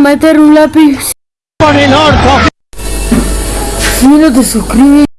meter un lápiz. ¡Por el orto! Si no te suscribes.